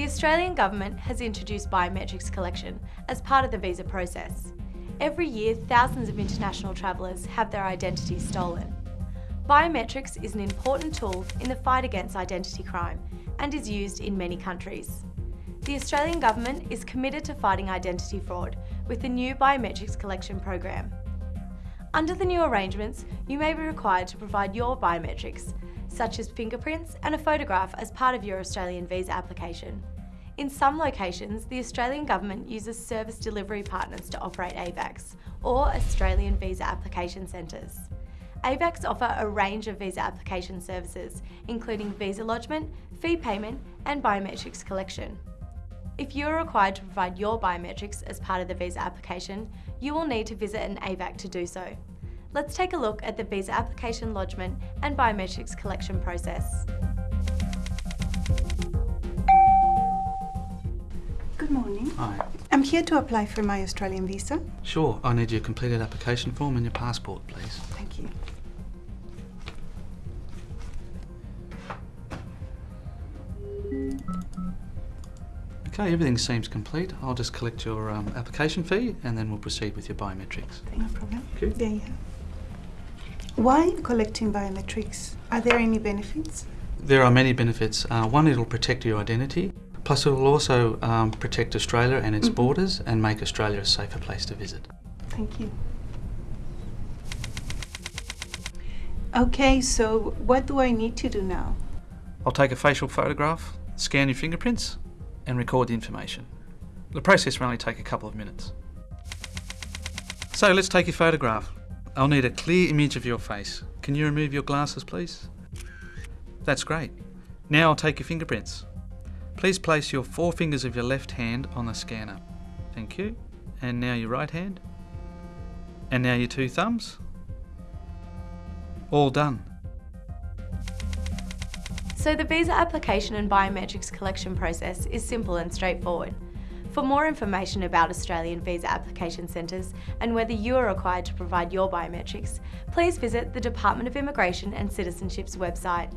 The Australian Government has introduced biometrics collection as part of the visa process. Every year, thousands of international travellers have their identities stolen. Biometrics is an important tool in the fight against identity crime and is used in many countries. The Australian Government is committed to fighting identity fraud with the new biometrics collection program. Under the new arrangements, you may be required to provide your biometrics, such as fingerprints and a photograph as part of your Australian visa application. In some locations, the Australian Government uses service delivery partners to operate AVACs, or Australian Visa Application Centres. AVACs offer a range of visa application services, including visa lodgement, fee payment and biometrics collection. If you are required to provide your biometrics as part of the visa application, you will need to visit an AVAC to do so. Let's take a look at the visa application lodgement and biometrics collection process. Good morning. Hi. I'm here to apply for my Australian visa. Sure, I need your completed application form and your passport, please. Thank you. Okay, everything seems complete. I'll just collect your um, application fee and then we'll proceed with your biometrics. No problem. Okay. Yeah, yeah. Why collecting biometrics? Are there any benefits? There are many benefits. Uh, one, it'll protect your identity. Plus, it will also um, protect Australia and its Mhm. borders and make Australia a safer place to visit. Thank you. Okay, so what do I need to do now? I'll take a facial photograph, scan your fingerprints, and record the information. The process will only take a couple of minutes. So let's take your photograph. I'll need a clear image of your face. Can you remove your glasses, please? That's great. Now I'll take your fingerprints. Please place your four fingers of your left hand on the scanner. Thank you. And now your right hand. And now your two thumbs. All done. So the visa application and biometrics collection process is simple and straightforward. For more information about Australian visa application centres and whether you are required to provide your biometrics, please visit the Department of Immigration and Citizenship's website.